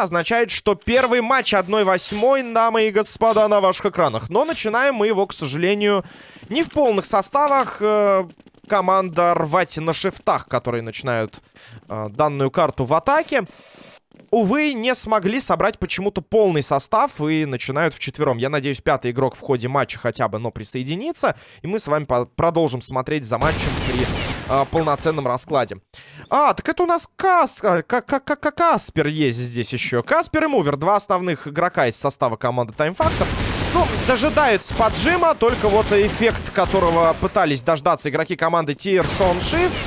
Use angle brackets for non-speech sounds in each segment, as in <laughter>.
Это означает, что первый матч 1-8, дамы и господа, на ваших экранах. Но начинаем мы его, к сожалению, не в полных составах. Э, команда рвать на шифтах, которые начинают э, данную карту в атаке увы, не смогли собрать почему-то полный состав и начинают вчетвером. Я надеюсь, пятый игрок в ходе матча хотя бы, но присоединится. И мы с вами продолжим смотреть за матчем при полноценном раскладе. А, так это у нас Кас... Как, Каспер есть здесь еще. Каспер и Мувер, два основных игрока из состава команды Time Factor. Ну, дожидаются поджима, только вот эффект, которого пытались дождаться игроки команды Tier Son Shifts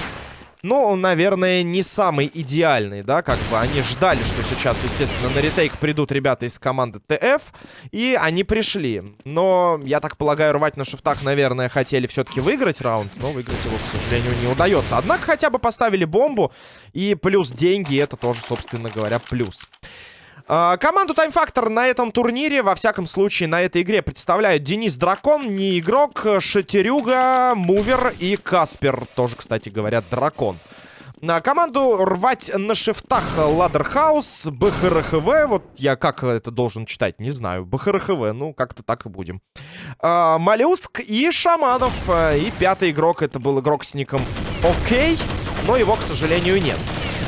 но он, наверное, не самый идеальный, да, как бы они ждали, что сейчас, естественно, на ретейк придут ребята из команды ТФ, и они пришли. Но, я так полагаю, рвать на шифтах, наверное, хотели все-таки выиграть раунд, но выиграть его, к сожалению, не удается. Однако хотя бы поставили бомбу, и плюс деньги, это тоже, собственно говоря, плюс. А, команду Time Factor на этом турнире, во всяком случае, на этой игре представляют Денис Дракон, не игрок, Шатерюга, Мувер и Каспер. Тоже, кстати говоря, Дракон. На команду рвать на шифтах Ладерхаус, БХРХВ. Вот я как это должен читать, не знаю. БХРХВ, ну как-то так и будем. А, Моллюск и Шаманов. И пятый игрок, это был игрок с ником Окей, но его, к сожалению, нет.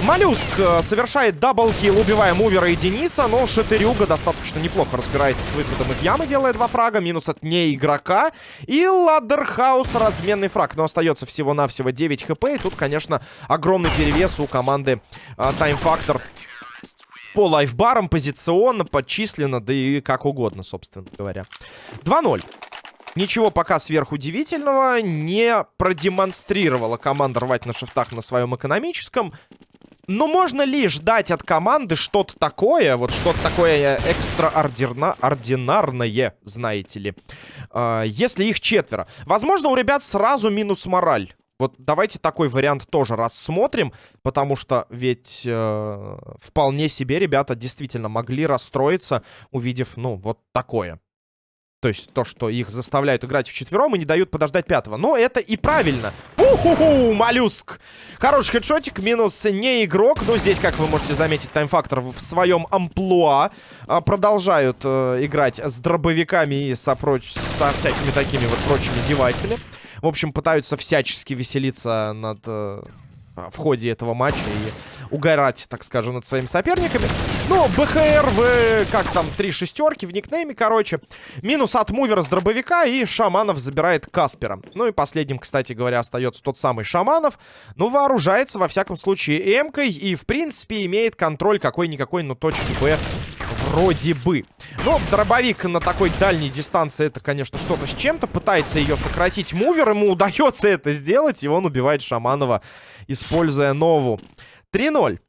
Моллюск э, совершает double kill, убивая Мувера и Дениса, но Шатырюга достаточно неплохо разбирается с выходом из ямы, делает два фрага, минус от не игрока. И Ладдерхаус разменный фраг, но остается всего-навсего 9 HP, и тут, конечно, огромный перевес у команды э, Time Factor по лайфбарам, позиционно, по численно, да и как угодно, собственно говоря. 2-0. Ничего пока сверхудивительного не продемонстрировала команда рвать на шифтах на своем экономическом. Но можно ли ждать от команды что-то такое, вот что-то такое экстраординарное, знаете ли, э, если их четверо? Возможно, у ребят сразу минус мораль. Вот давайте такой вариант тоже рассмотрим, потому что ведь э, вполне себе ребята действительно могли расстроиться, увидев, ну, вот такое. То есть то, что их заставляют играть вчетвером и не дают подождать пятого. Но это и правильно. Уху-ху, моллюск. Хороший хедшотик, минус не игрок. Но здесь, как вы можете заметить, таймфактор в своем амплуа а, продолжают э, играть с дробовиками и со, проч... со всякими такими вот прочими девайсами. В общем, пытаются всячески веселиться над... Э, в ходе этого матча и угорать, так скажем, над своими соперниками. Ну, БХР в, как там, три шестерки в никнейме, короче. Минус от мувера с дробовика, и Шаманов забирает Каспера. Ну и последним, кстати говоря, остается тот самый Шаманов. Ну, вооружается, во всяком случае, эмкой, и, в принципе, имеет контроль какой-никакой, но точки Б вроде бы. Но дробовик на такой дальней дистанции, это, конечно, что-то с чем-то. Пытается ее сократить мувер, ему удается это сделать, и он убивает Шаманова, используя нову. 3-0.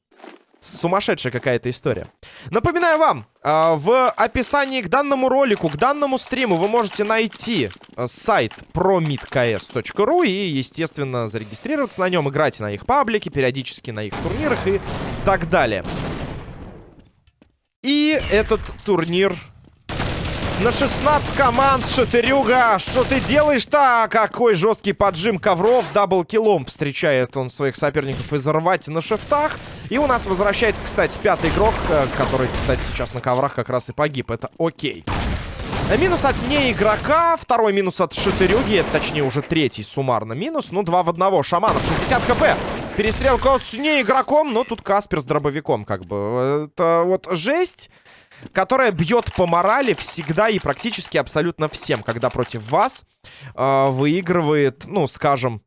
Сумасшедшая какая-то история. Напоминаю вам, а, в описании к данному ролику, к данному стриму вы можете найти а, сайт promidks.ru и, естественно, зарегистрироваться на нем, играть на их паблике, периодически на их турнирах и так далее. И этот турнир на 16 команд, Шатырюга. Что ты делаешь-то? Какой жесткий поджим ковров. Даблкилом встречает он своих соперников из рвать на шифтах. И у нас возвращается, кстати, пятый игрок, э, который, кстати, сейчас на коврах как раз и погиб. Это окей. Минус от не игрока, второй минус от Шатырюги, точнее уже третий суммарно минус. Ну, два в одного. Шаманов, 60 хп. Перестрелка с не игроком, но тут Каспер с дробовиком, как бы. Это вот жесть которая бьет по морали всегда и практически абсолютно всем, когда против вас э, выигрывает, ну, скажем,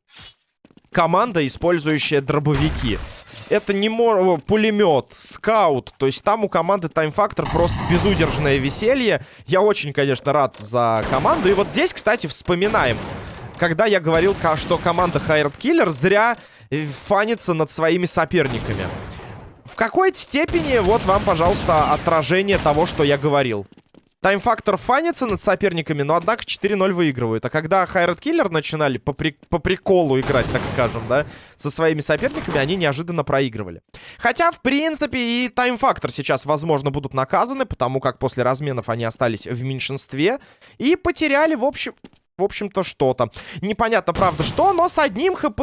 команда, использующая дробовики. Это не мор... пулемет, скаут. То есть там у команды Factor просто безудержное веселье. Я очень, конечно, рад за команду. И вот здесь, кстати, вспоминаем. Когда я говорил, что команда Hired Killer зря э, фанится над своими соперниками. В какой-то степени вот вам, пожалуйста, отражение того, что я говорил. Тайм-фактор фанится над соперниками, но, однако, 4-0 выигрывают. А когда Хайрат Киллер начинали по, при... по приколу играть, так скажем, да, со своими соперниками, они неожиданно проигрывали. Хотя, в принципе, и тайм-фактор сейчас, возможно, будут наказаны, потому как после разменов они остались в меньшинстве и потеряли, в общем... в общем-то, что-то. Непонятно, правда, что, но с одним хп,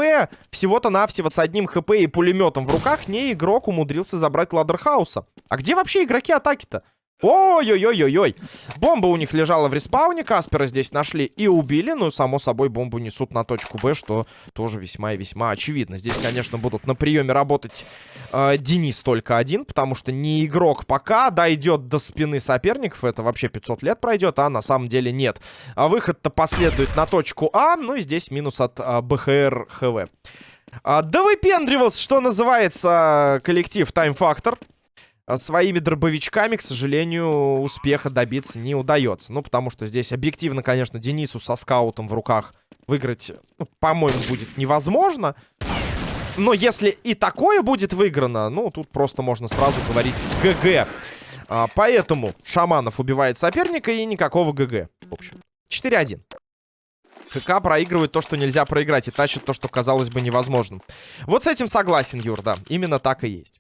всего-то навсего с одним хп и пулеметом в руках, не игрок умудрился забрать Ладерхауса. А где вообще игроки атаки-то? Ой-ой-ой-ой-ой. Бомба у них лежала в респауне. Каспера здесь нашли и убили. Ну, само собой, бомбу несут на точку Б, что тоже весьма и весьма очевидно. Здесь, конечно, будут на приеме работать э, Денис только один, потому что не игрок пока дойдет до спины соперников. Это вообще 500 лет пройдет, а на самом деле нет. А выход-то последует на точку А. Ну и здесь минус от э, БХР ХВ. А, да выпендривался, что называется, коллектив Time Factor. А своими дробовичками, к сожалению, успеха добиться не удается. Ну, потому что здесь объективно, конечно, Денису со скаутом в руках выиграть, ну, по-моему, будет невозможно. Но если и такое будет выиграно, ну, тут просто можно сразу говорить ГГ. А, поэтому Шаманов убивает соперника и никакого ГГ. В общем, 4-1. ХК проигрывает то, что нельзя проиграть, и тащит то, что казалось бы невозможным. Вот с этим согласен, Юр, да. Именно так и есть.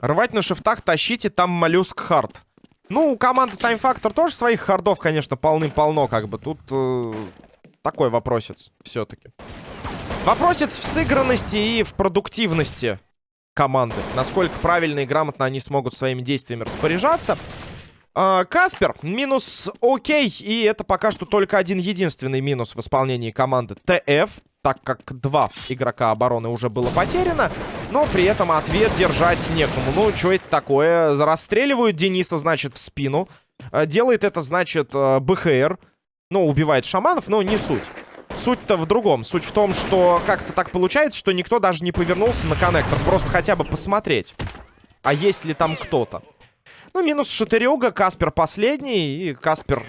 Рвать на шифтах, тащите, там моллюск хард. Ну, у команды Time Factor тоже своих хардов, конечно, полным-полно, как бы. Тут э, такой вопросец все-таки. Вопросец в сыгранности и в продуктивности команды. Насколько правильно и грамотно они смогут своими действиями распоряжаться. Э, Каспер, минус окей. И это пока что только один единственный минус в исполнении команды TF так как два игрока обороны уже было потеряно. Но при этом ответ держать некому. Ну, что это такое? Расстреливают Дениса, значит, в спину. Э, делает это, значит, э, БХР. Ну, убивает шаманов, но не суть. Суть-то в другом. Суть в том, что как-то так получается, что никто даже не повернулся на коннектор. Просто хотя бы посмотреть. А есть ли там кто-то? Ну, минус Шатырюга, Каспер последний. И Каспер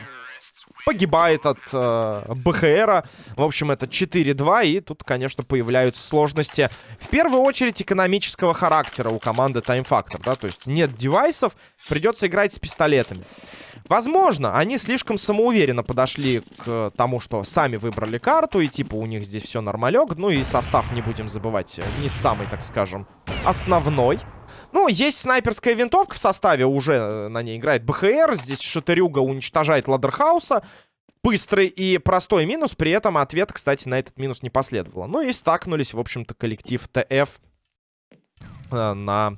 погибает от э, БХРа. В общем, это 4-2. И тут, конечно, появляются сложности. В первую очередь экономического характера у команды Time Factor. Да? То есть нет девайсов, придется играть с пистолетами. Возможно, они слишком самоуверенно подошли к тому, что сами выбрали карту, и типа у них здесь все нормалек. Ну и состав, не будем забывать, не самый, так скажем, основной. Ну, есть снайперская винтовка в составе, уже э, на ней играет БХР. Здесь Шатырюга уничтожает Ладерхауса. Быстрый и простой минус, при этом ответ, кстати, на этот минус не последовало. Ну и стакнулись, в общем-то, коллектив ТФ э, на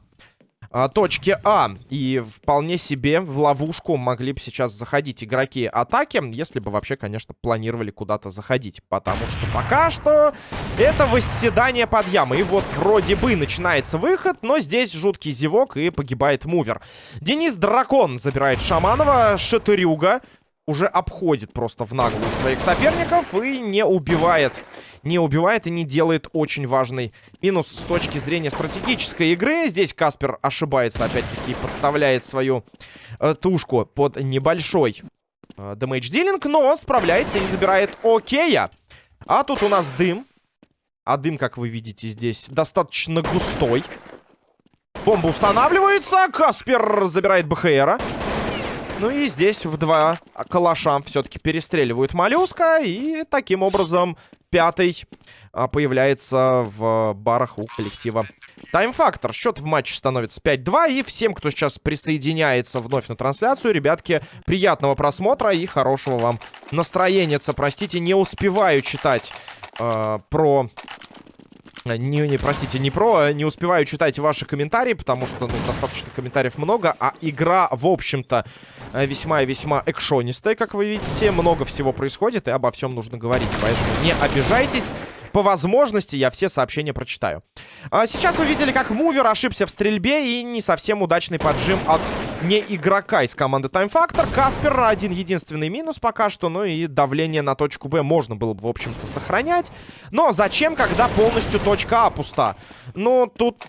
а, точке А. И вполне себе в ловушку могли бы сейчас заходить игроки атаки, если бы вообще, конечно, планировали куда-то заходить. Потому что пока что это восседание под ямой. И вот вроде бы начинается выход, но здесь жуткий зевок и погибает мувер. Денис Дракон забирает Шаманова, Шатырюга уже обходит просто в наглую своих соперников и не убивает не убивает и не делает очень важный минус с точки зрения стратегической игры. Здесь Каспер ошибается, опять-таки, подставляет свою э, тушку под небольшой э, дэмэдж-дилинг, но справляется и забирает Окея. А тут у нас дым. А дым, как вы видите, здесь достаточно густой. Бомба устанавливается. Каспер забирает БХРа. Ну и здесь в два калаша все-таки перестреливают моллюска. И таким образом пятый а, появляется в барах у коллектива Тайм-фактор. Счет в матче становится 5-2. И всем, кто сейчас присоединяется вновь на трансляцию, ребятки, приятного просмотра и хорошего вам настроения. Простите, не успеваю читать э, про не, не, простите, не про, не успеваю читать ваши комментарии, потому что, ну, достаточно комментариев много, а игра, в общем-то, э, весьма и весьма экшонистая, как вы видите. Много всего происходит, и обо всем нужно говорить, поэтому не обижайтесь. По возможности я все сообщения прочитаю. А сейчас вы видели, как Мувер ошибся в стрельбе и не совсем удачный поджим от не игрока из команды Time Factor. Каспер один единственный минус пока что, ну и давление на точку Б можно было бы, в общем-то, сохранять. Но зачем, когда полностью точка А пуста? Ну, тут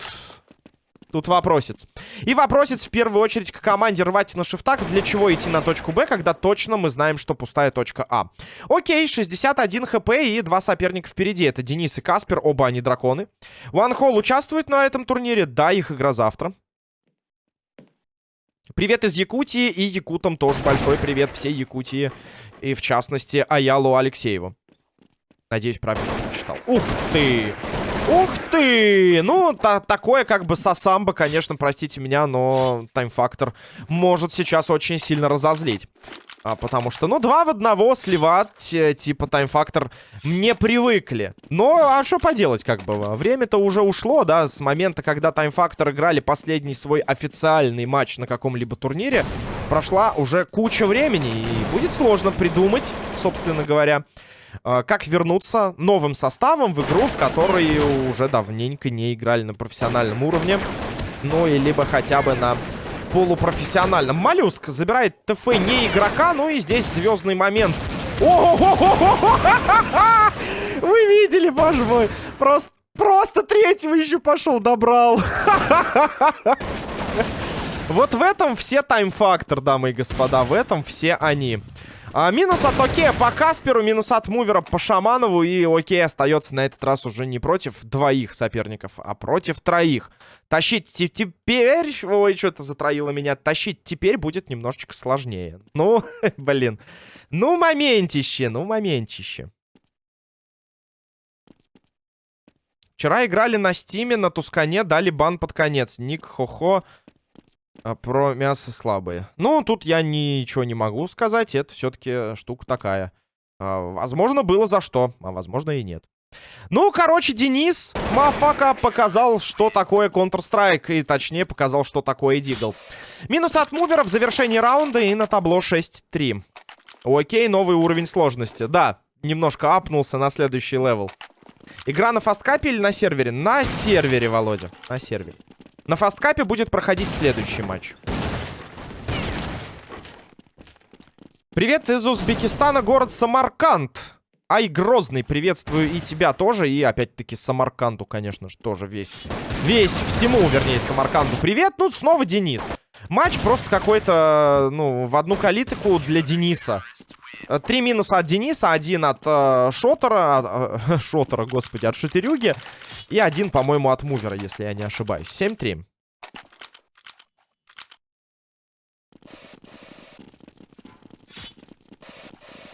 Тут вопросец. И вопросец в первую очередь к команде рвать на шифтах. Для чего идти на точку Б, когда точно мы знаем, что пустая точка А. Окей, 61 хп и два соперника впереди. Это Денис и Каспер, оба они драконы. Ванхол участвует на этом турнире. Да, их игра завтра. Привет из Якутии и якутам тоже большой привет всей Якутии. И в частности Аялу Алексееву. Надеюсь, правильно прочитал. Ух ты! Ух ты! Ну, та такое как бы сосамба, конечно, простите меня, но тайм-фактор может сейчас очень сильно разозлить. А, потому что, ну, два в одного сливать, э, типа, тайм-фактор, не привыкли. Но, а что поделать, как бы, время-то уже ушло, да, с момента, когда тайм-фактор играли последний свой официальный матч на каком-либо турнире, прошла уже куча времени, и будет сложно придумать, собственно говоря, а, как вернуться новым составом в игру, в которой уже давненько не играли на профессиональном уровне. Ну, и либо хотя бы на полупрофессиональном. Моллюск забирает ТФ не игрока, ну и здесь звездный момент. Вы видели, боже мой? Просто, просто третьего еще пошел, добрал. <laughs> Вот в этом все тайм-фактор, дамы и господа. В этом все они. А, минус от Окея по Касперу, минус от Мувера по Шаманову. И Окей остается на этот раз уже не против двоих соперников, а против троих. Тащить теперь... Ой, что-то затроило меня. Тащить теперь будет немножечко сложнее. Ну, <laughs> блин. Ну, моментище, ну, моментище. Вчера играли на Стиме, на Тускане, дали бан под конец. Ник Хохо а про мясо слабые. Ну, тут я ничего не могу сказать. Это все-таки штука такая. А, возможно, было за что, а возможно и нет. Ну, короче, Денис Мафака показал, что такое Counter-Strike. И точнее, показал, что такое Дигл. Минус от мувера в завершении раунда и на табло 6-3. Окей, новый уровень сложности. Да, немножко апнулся на следующий level. Игра на фасткапе или на сервере? На сервере, Володя. На сервере. На фасткапе будет проходить следующий матч. Привет из Узбекистана, город Самарканд. Ай, Грозный, приветствую и тебя тоже. И опять-таки Самарканду, конечно же, тоже весь. Весь, всему, вернее, Самарканду привет. Ну, снова Денис. Матч просто какой-то, ну, в одну калитку для Дениса. Три минуса от Дениса, один от э, Шотера, от, э, <laughs> Шотера, господи, от Шатерюги. И один, по-моему, от Мувера, если я не ошибаюсь. 7-3.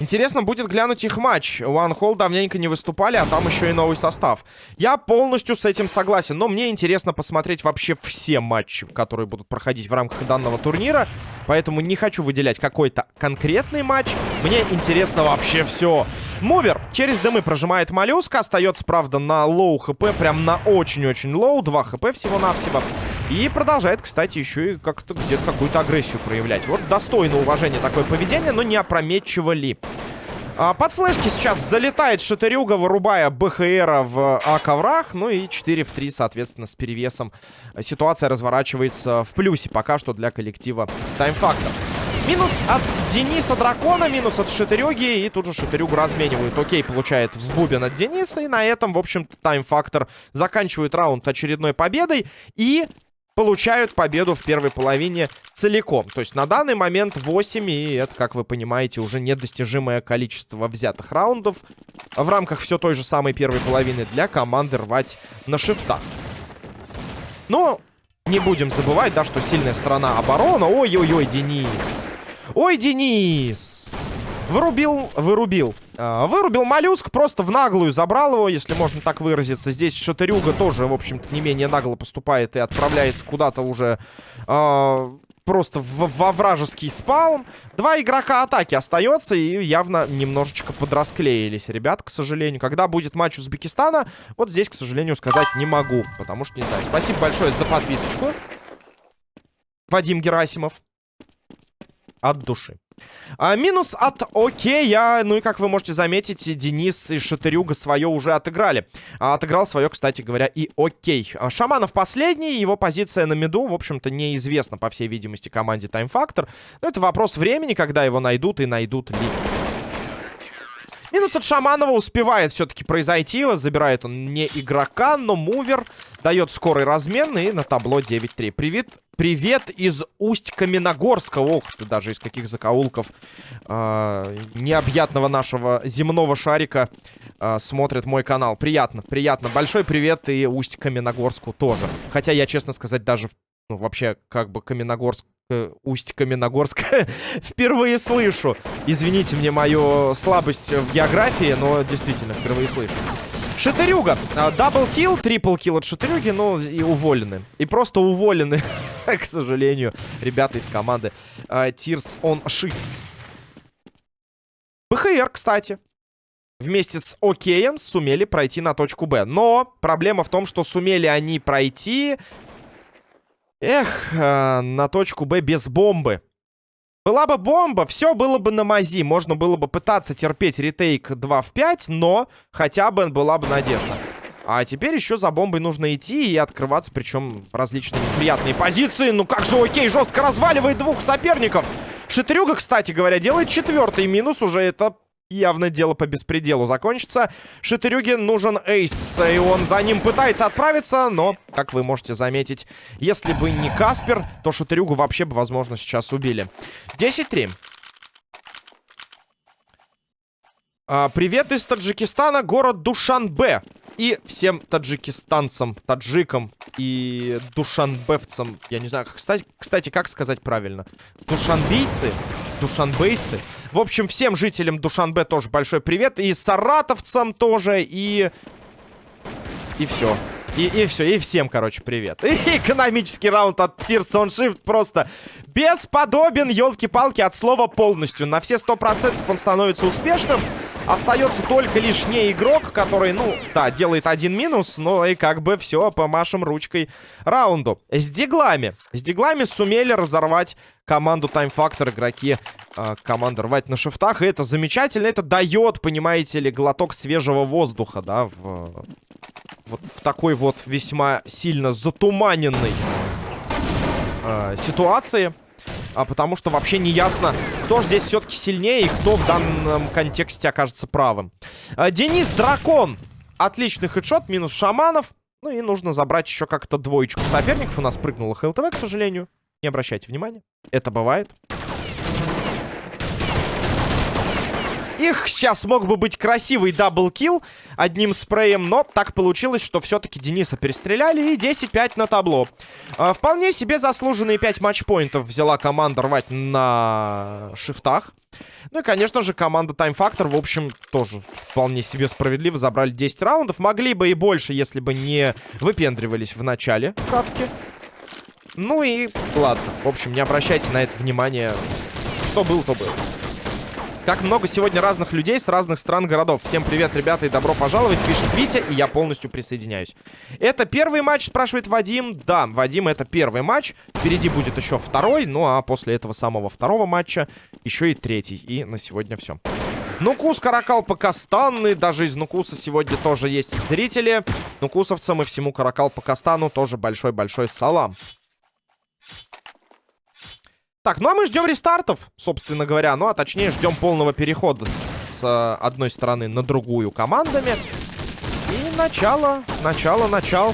Интересно будет глянуть их матч. One Hall давненько не выступали, а там еще и новый состав. Я полностью с этим согласен, но мне интересно посмотреть вообще все матчи, которые будут проходить в рамках данного турнира. Поэтому не хочу выделять какой-то конкретный матч. Мне интересно вообще все. Мувер через дымы прожимает моллюска. Остается, правда, на low HP. Прям на очень-очень low. 2 HP всего-навсего. И продолжает, кстати, еще и как-то где-то какую-то агрессию проявлять. Вот достойно уважения такое поведение, но не опрометчиво ли. А, под флешки сейчас залетает Шатырюга, вырубая БХРа в А коврах. Ну и 4 в 3, соответственно, с перевесом. Ситуация разворачивается в плюсе пока что для коллектива Таймфактор. Минус от Дениса Дракона, минус от Шатырюги. И тут же Шатырюгу разменивают. Окей, получает взбубен от Дениса. И на этом, в общем-то, Таймфактор заканчивает раунд очередной победой. И получают победу в первой половине целиком. То есть на данный момент 8, и это, как вы понимаете, уже недостижимое количество взятых раундов в рамках все той же самой первой половины для команды рвать на шифтах. Но не будем забывать, да, что сильная сторона оборона. Ой-ой-ой, Денис. Ой, Денис. Вырубил, вырубил. А, вырубил моллюск, просто в наглую забрал его, если можно так выразиться. Здесь Шатырюга тоже, в общем-то, не менее нагло поступает и отправляется куда-то уже а, просто в, во вражеский спаун. Два игрока атаки остается и явно немножечко подрасклеились, ребят, к сожалению. Когда будет матч Узбекистана, вот здесь, к сожалению, сказать не могу, потому что не знаю. Спасибо большое за подписочку. Вадим Герасимов. От души. А, минус от Окея. Ну и, как вы можете заметить, Денис и Шатырюга свое уже отыграли. А, отыграл свое, кстати говоря, и Окей. А, Шаманов последний. Его позиция на миду, в общем-то, неизвестна, по всей видимости, команде Time Factor. Но это вопрос времени, когда его найдут и найдут ли. Минус от Шаманова успевает все-таки произойти. Забирает он не игрока, но мувер. Дает скорый размен и на табло 9-3. Привет, привет из Усть-Каменогорска. Ох ты, даже из каких закоулков э, необъятного нашего земного шарика э, смотрит мой канал. Приятно, приятно. Большой привет и Усть-Каменогорску тоже. Хотя я, честно сказать, даже ну, вообще, как бы Каменогорск Э, Усть-Каменогорск <laughs> впервые слышу. Извините мне мою слабость в географии, но действительно впервые слышу. Шатырюга. Даблкил, трипл-килл от Шатырюги, ну и уволены. И просто уволены, <laughs> к сожалению, ребята из команды uh, Tears on Shifts. БХР, кстати, вместе с Океем сумели пройти на точку Б. Но проблема в том, что сумели они пройти... Эх, э, на точку Б без бомбы. Была бы бомба, все было бы на мази. Можно было бы пытаться терпеть ретейк 2 в 5, но хотя бы была бы надежда. А теперь еще за бомбой нужно идти и открываться, причем различные неприятные позиции. Ну как же окей, жестко разваливает двух соперников. Шитрюга, кстати говоря, делает четвертый минус. Уже это явно дело по беспределу закончится. Шитырюге нужен эйс, и он за ним пытается отправиться, но, как вы можете заметить, если бы не Каспер, то Шитырюгу вообще бы, возможно, сейчас убили. 10-3. А, привет из Таджикистана, город Душанбе. И всем таджикистанцам, таджикам и душанбевцам, я не знаю, кстати, кстати как сказать правильно, душанбийцы, душанбейцы. В общем, всем жителям Душанбе тоже большой привет. И саратовцам тоже, и... И все. И, и все, и всем, короче, привет. И <laughs> экономический раунд от Tears on Shift просто бесподобен, елки-палки, от слова полностью. На все сто процентов он становится успешным. Остается только лишь не игрок, который, ну, да, делает один минус, но и как бы все, помашем ручкой раунду. С диглами. С диглами сумели разорвать команду Time Factor игроки э, команды рвать на шифтах. И это замечательно. Это дает, понимаете ли, глоток свежего воздуха, да, в, вот в такой вот весьма сильно затуманенной э, ситуации а, потому что вообще не ясно, кто же здесь все-таки сильнее и кто в данном контексте окажется правым. А, Денис Дракон. Отличный хедшот, минус шаманов. Ну и нужно забрать еще как-то двоечку соперников. У нас прыгнула ХЛТВ, к сожалению. Не обращайте внимания. Это бывает. Их сейчас мог бы быть красивый даблкил одним спреем, но так получилось, что все-таки Дениса перестреляли и 10-5 на табло. А, вполне себе заслуженные 5 матчпоинтов взяла команда рвать на шифтах. Ну и, конечно же, команда Time Factor, в общем, тоже вполне себе справедливо забрали 10 раундов. Могли бы и больше, если бы не выпендривались в начале катки. Ну и ладно, в общем, не обращайте на это внимания. Что был, то было. Как много сегодня разных людей с разных стран городов. Всем привет, ребята, и добро пожаловать, пишет Витя, и я полностью присоединяюсь. Это первый матч, спрашивает Вадим. Да, Вадим, это первый матч. Впереди будет еще второй, ну а после этого самого второго матча еще и третий. И на сегодня все. Нукус, Каракал, Пакастанны. Даже из Нукуса сегодня тоже есть зрители. Нукусовцам и всему Каракал, Пакастану тоже большой-большой салам. Так, ну а мы ждем рестартов, собственно говоря. Ну, а точнее, ждем полного перехода с э, одной стороны на другую командами. И начало, начало, начало.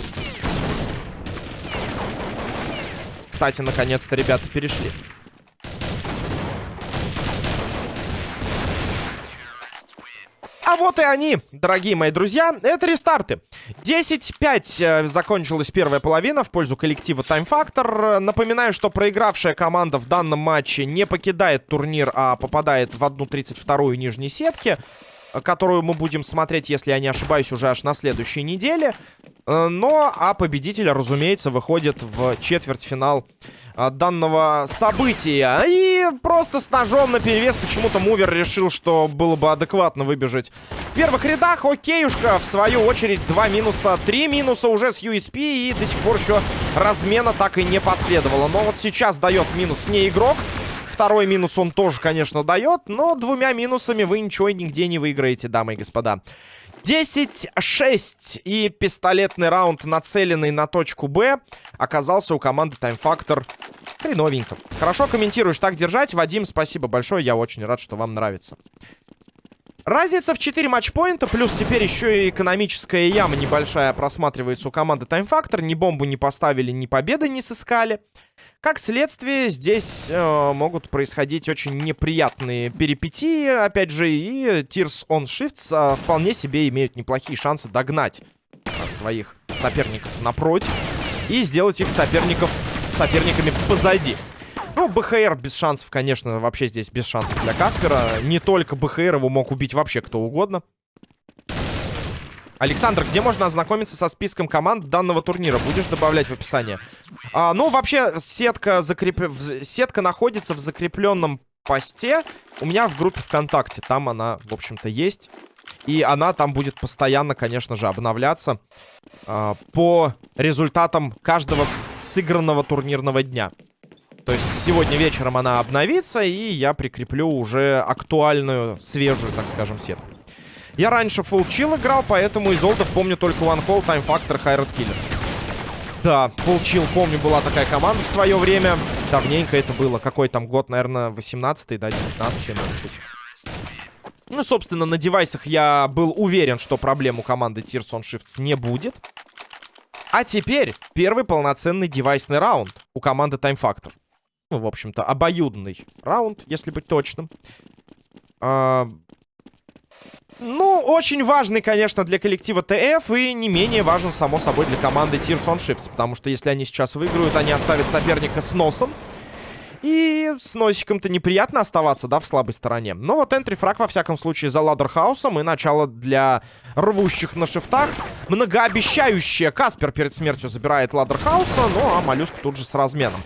Кстати, наконец-то ребята перешли. А вот и они, дорогие мои друзья. Это рестарты. 10-5 э, закончилась первая половина в пользу коллектива Time Factor. Напоминаю, что проигравшая команда в данном матче не покидает турнир, а попадает в 1-32 нижней сетки которую мы будем смотреть, если я не ошибаюсь, уже аж на следующей неделе. Э, но, а победитель, разумеется, выходит в четвертьфинал данного события. И просто с ножом на перевес почему-то Мувер решил, что было бы адекватно выбежать в первых рядах. Окейушка, в свою очередь, два минуса, три минуса уже с USP. И до сих пор еще размена так и не последовало. Но вот сейчас дает минус не игрок. Второй минус он тоже, конечно, дает, но двумя минусами вы ничего нигде не выиграете, дамы и господа. 10-6 и пистолетный раунд, нацеленный на точку Б, оказался у команды Time Factor хреновенько. Хорошо комментируешь, так держать. Вадим, спасибо большое, я очень рад, что вам нравится. Разница в 4 матчпоинта, плюс теперь еще и экономическая яма небольшая просматривается у команды Factor. Ни бомбу не поставили, ни победы не сыскали. Как следствие, здесь э, могут происходить очень неприятные перипетии, опять же, и Tears on Shifts э, вполне себе имеют неплохие шансы догнать э, своих соперников напротив и сделать их соперников соперниками позади. Ну, БХР без шансов, конечно, вообще здесь без шансов для Каспера. Не только БХР, его мог убить вообще кто угодно. Александр, где можно ознакомиться со списком команд данного турнира? Будешь добавлять в описание? А, ну, вообще, сетка, закреп... сетка находится в закрепленном посте у меня в группе ВКонтакте. Там она, в общем-то, есть. И она там будет постоянно, конечно же, обновляться э, по результатам каждого сыгранного турнирного дня. То есть сегодня вечером она обновится, и я прикреплю уже актуальную, свежую, так скажем, сетку. Я раньше chill играл, поэтому из олдов помню только One Call, Time Factor, Red Killer. Да, chill, помню, была такая команда в свое время. Давненько это было. Какой там год, наверное, 18-й, да, 19-й, может быть. Ну, собственно, на девайсах я был уверен, что проблем у команды Tears on Shifts не будет. А теперь первый полноценный девайсный раунд у команды Time Factor. Ну, в общем-то, обоюдный раунд, если быть точным. А... Ну, очень важный, конечно, для коллектива ТФ и не менее важен, само собой, для команды Tears on Shifts. Потому что если они сейчас выиграют, они оставят соперника с носом. И с носиком-то неприятно оставаться, да, в слабой стороне. Но вот энтрифраг, во всяком случае, за ладерхаусом. И начало для рвущих на шифтах. Многообещающее. Каспер перед смертью забирает ладерхауса. Ну, а Моллюск тут же с разменом.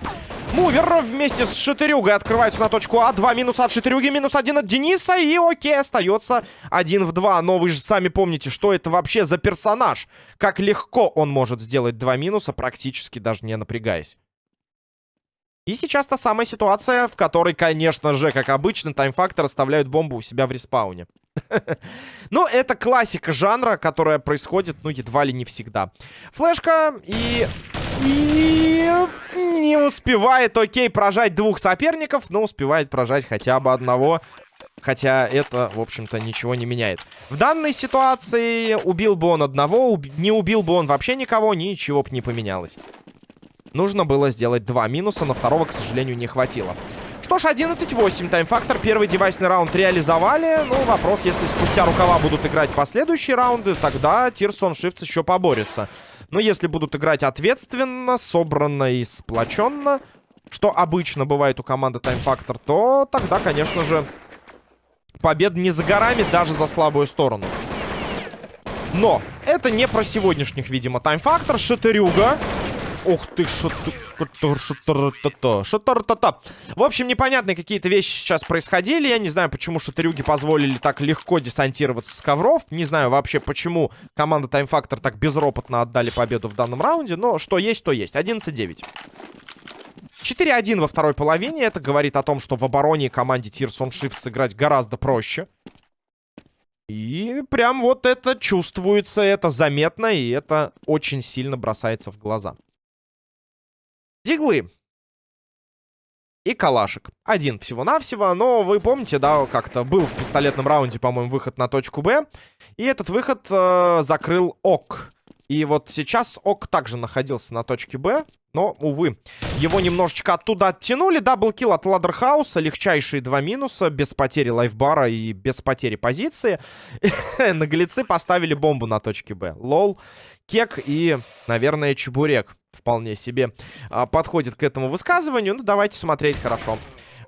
Мувер вместе с Шатырюгой открываются на точку А. Два минуса от Шатырюги, минус один от Дениса. И окей, остается один в два. Но вы же сами помните, что это вообще за персонаж. Как легко он может сделать два минуса, практически даже не напрягаясь. И сейчас та самая ситуация, в которой, конечно же, как обычно, таймфактор оставляют бомбу у себя в респауне. Ну, это классика жанра, которая происходит, ну, едва ли не всегда. Флешка и... И... Не успевает, окей, прожать двух соперников, но успевает прожать хотя бы одного. Хотя это, в общем-то, ничего не меняет. В данной ситуации убил бы он одного, не убил бы он вообще никого, ничего бы не поменялось. Нужно было сделать два минуса, но второго, к сожалению, не хватило. Что ж, 11-8. Таймфактор. Первый девайсный раунд реализовали. Ну, вопрос, если спустя рукава будут играть последующие раунды, тогда Тирсон Шифтс еще поборется. Но если будут играть ответственно, собранно и сплоченно, что обычно бывает у команды Таймфактор, то тогда, конечно же, победа не за горами, даже за слабую сторону. Но это не про сегодняшних, видимо, Таймфактор. Шатырюга Ух ты, шатар-та-та. В общем, непонятные какие-то вещи сейчас происходили. Я не знаю, почему шатарюги позволили так легко десантироваться с ковров. Не знаю вообще, почему команда Time Factor так безропотно отдали победу в данном раунде. Но что есть, то есть. 11-9. 4-1 во второй половине. Это говорит о том, что в обороне команде Tears on Shift сыграть гораздо проще. И прям вот это чувствуется, это заметно, и это очень сильно бросается в глаза. Диглы. И калашик. Один всего-навсего, но вы помните, да, как-то был в пистолетном раунде, по-моему, выход на точку Б. И этот выход э, закрыл ОК. И вот сейчас ОК также находился на точке Б. Но, увы, его немножечко оттуда оттянули. Даблкил от Ладерхауса. Легчайшие два минуса. Без потери лайфбара и без потери позиции. <laughs> Наглецы поставили бомбу на точке Б. Лол, Кек и, наверное, Чебурек вполне себе а, подходит к этому высказыванию. Ну, давайте смотреть хорошо.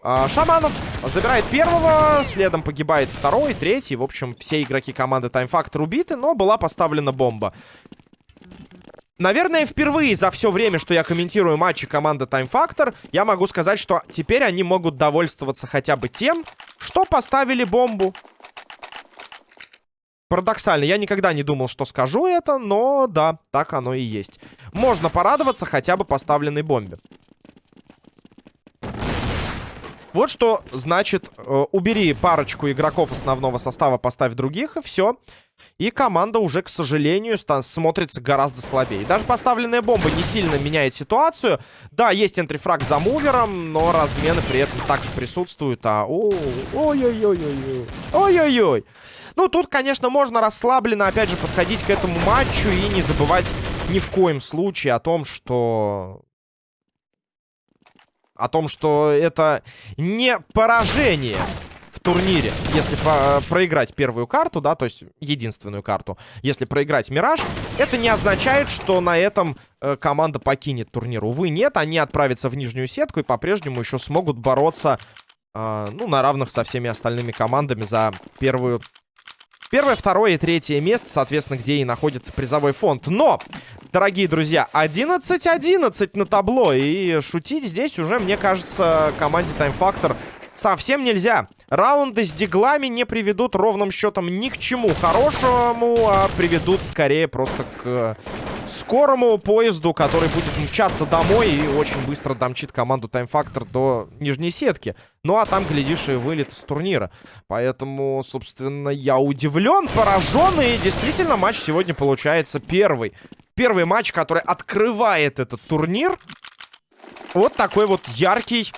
А, Шаманов забирает первого, следом погибает второй, третий. В общем, все игроки команды Time Factor убиты, но была поставлена бомба. Наверное, впервые за все время, что я комментирую матчи команды Time Factor, я могу сказать, что теперь они могут довольствоваться хотя бы тем, что поставили бомбу. Парадоксально, я никогда не думал, что скажу это, но да, так оно и есть. Можно порадоваться хотя бы поставленной бомбе. Вот что значит, э, убери парочку игроков основного состава, поставь других, и все. И команда уже, к сожалению, смотрится гораздо слабее. Даже поставленная бомба не сильно меняет ситуацию. Да, есть энтрифраг за мувером, но размены при этом также присутствуют. А, ой-ой-ой-ой-ой. Ой-ой-ой. Ну, тут, конечно, можно расслабленно, опять же, подходить к этому матчу и не забывать ни в коем случае о том, что... О том, что это не поражение в турнире, если по проиграть первую карту, да, то есть единственную карту. Если проиграть Мираж, это не означает, что на этом э, команда покинет турнир. Увы, нет, они отправятся в нижнюю сетку и по-прежнему еще смогут бороться, э, ну, на равных со всеми остальными командами за первую Первое, второе и третье место, соответственно, где и находится призовой фонд. Но, дорогие друзья, 11-11 на табло. И шутить здесь уже, мне кажется, команде Time Factor совсем нельзя. Раунды с диглами не приведут ровным счетом ни к чему хорошему, а приведут скорее просто к скорому поезду, который будет мчаться домой и очень быстро домчит команду Time Factor до нижней сетки. Ну, а там, глядишь, и вылет с турнира. Поэтому, собственно, я удивлен, поражен, и действительно матч сегодня получается первый. Первый матч, который открывает этот турнир. Вот такой вот яркий.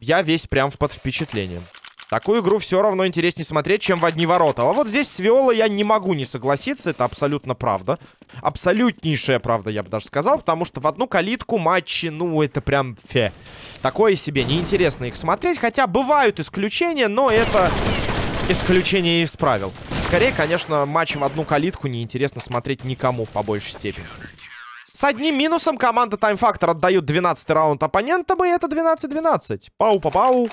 Я весь прям под впечатлением. Такую игру все равно интереснее смотреть, чем в одни ворота. А вот здесь с Виолой я не могу не согласиться. Это абсолютно правда. Абсолютнейшая правда, я бы даже сказал. Потому что в одну калитку матчи, ну, это прям фе. Такое себе. Неинтересно их смотреть. Хотя бывают исключения, но это исключение из правил. Скорее, конечно, матч в одну калитку неинтересно смотреть никому по большей степени. С одним минусом команда Time Factor отдают 12 раунд оппонентам, и это 12-12. Пау-па-пау.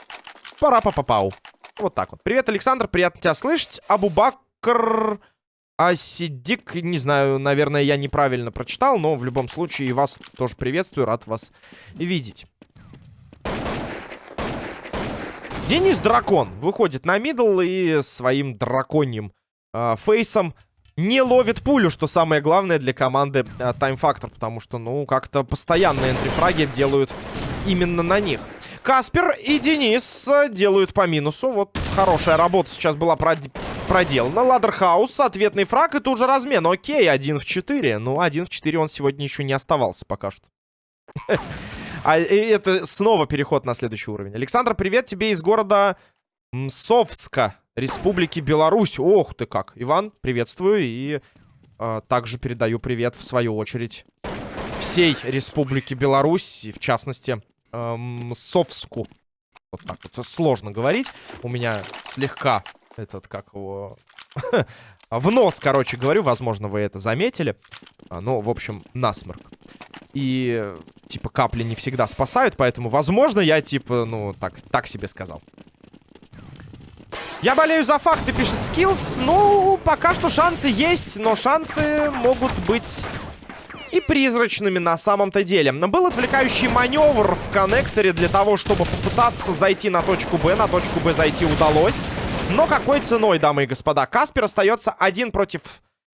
Пара-па-па-пау. Вот так вот. Привет, Александр, приятно тебя слышать. Абубакр Асидик, не знаю, наверное, я неправильно прочитал, но в любом случае вас тоже приветствую, рад вас видеть. Денис Дракон выходит на middle и своим драконьим э, фейсом не ловит пулю, что самое главное для команды Factor, потому что, ну, как-то постоянные энтрифраги делают именно на них. Каспер и Денис э, делают по минусу. Вот хорошая работа сейчас была прод... проделана. Ладерхаус, ответный фраг и тут же размен. Окей, один в 4. Ну, один в 4 он сегодня еще не оставался пока что. <laughs> А это снова переход на следующий уровень. Александр, привет тебе из города Мсовска, Республики Беларусь. Ох ты как. Иван, приветствую. И э, также передаю привет, в свою очередь, всей Республике Беларусь. И в частности, эм, Совску. Вот так вот сложно говорить. У меня слегка этот, как его... <laughs> в нос, короче говорю. Возможно, вы это заметили. Ну, в общем, насморк. И, типа, капли не всегда спасают, поэтому, возможно, я, типа, ну, так, так себе сказал. Я болею за факты, пишет Skills. Ну, пока что шансы есть, но шансы могут быть и призрачными на самом-то деле. Был отвлекающий маневр в коннекторе для того, чтобы попытаться зайти на точку Б. На точку Б зайти удалось. Но какой ценой, дамы и господа? Каспер остается один против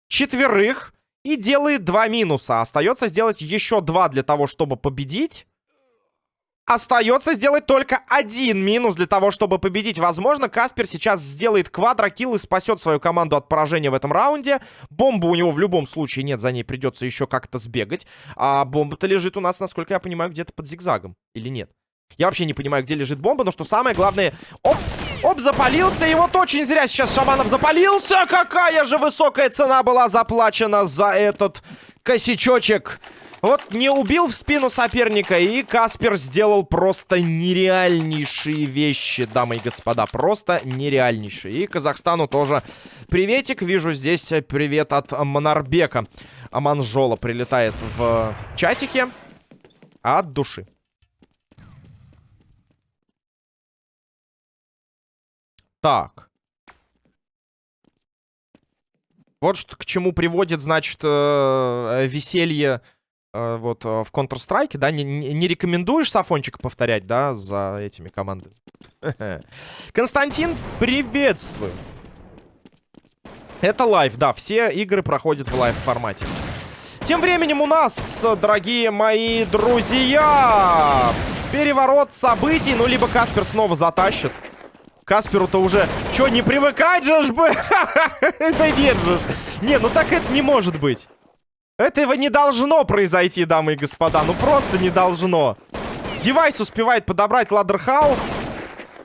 четверых и делает два минуса. Остается сделать еще два для того, чтобы победить. Остается сделать только один минус для того, чтобы победить. Возможно, Каспер сейчас сделает квадрокилл и спасет свою команду от поражения в этом раунде. Бомба у него в любом случае нет, за ней придется еще как-то сбегать. А бомба-то лежит у нас, насколько я понимаю, где-то под зигзагом. Или нет? Я вообще не понимаю, где лежит бомба, но что самое главное... Оп! Оп, запалился, и вот очень зря сейчас Шаманов запалился. Какая же высокая цена была заплачена за этот косячочек. Вот не убил в спину соперника, и Каспер сделал просто нереальнейшие вещи, дамы и господа. Просто нереальнейшие. И Казахстану тоже приветик. Вижу здесь привет от Монарбека. Аманжола прилетает в чатике. От души. Так. Вот что к чему приводит, значит, э, веселье вот э, в Counter-Strike, да, не, не рекомендуешь Сафончика повторять, да, за этими командами? <laughs> Константин, приветствую. Это live, да, все игры проходят в live формате. Тем временем у нас, дорогие мои друзья, переворот событий, ну, либо Каспер снова затащит. Касперу-то уже... Чё, не привыкать же ж бы? <laughs> Нет же Не, ну так это не может быть. Этого не должно произойти, дамы и господа. Ну просто не должно. Девайс успевает подобрать ладерхаус.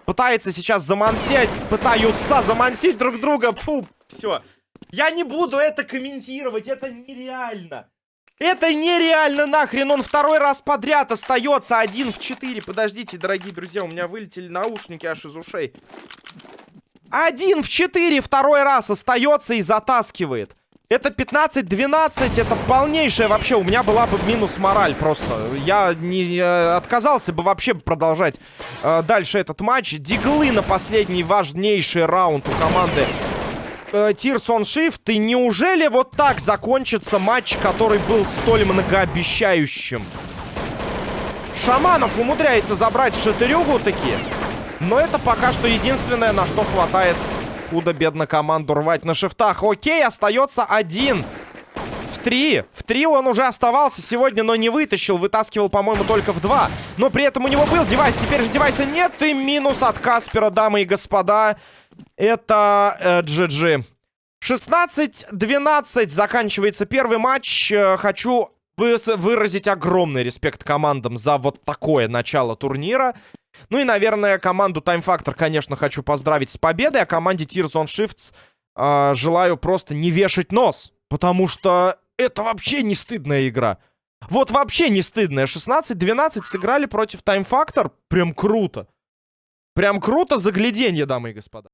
Пытается сейчас замансить. Пытаются замансить друг друга. Фу, все. Я не буду это комментировать. Это нереально. Это нереально нахрен. Он второй раз подряд остается один в четыре. Подождите, дорогие друзья. У меня вылетели наушники аж из ушей. Один в четыре второй раз остается и затаскивает. Это 15-12, это полнейшее вообще. У меня была бы минус мораль просто. Я не э, отказался бы вообще продолжать э, дальше этот матч. Диглы на последний важнейший раунд у команды Tears on Shift. И неужели вот так закончится матч, который был столь многообещающим? Шаманов умудряется забрать шатырюгу таки. Но это пока что единственное, на что хватает худо-бедно команду рвать на шифтах. Окей, остается один. В три. В три он уже оставался сегодня, но не вытащил. Вытаскивал, по-моему, только в два. Но при этом у него был девайс. Теперь же девайса нет. И минус от Каспера, дамы и господа. Это э, GG. 16-12 заканчивается первый матч. Э, хочу выразить огромный респект командам за вот такое начало турнира. Ну и, наверное, команду Time Factor, конечно, хочу поздравить с победой, а команде Tears on Shifts э, желаю просто не вешать нос, потому что это вообще не стыдная игра. Вот вообще не стыдная. 16-12 сыграли против Time Factor. Прям круто. Прям круто загляденье, дамы и господа.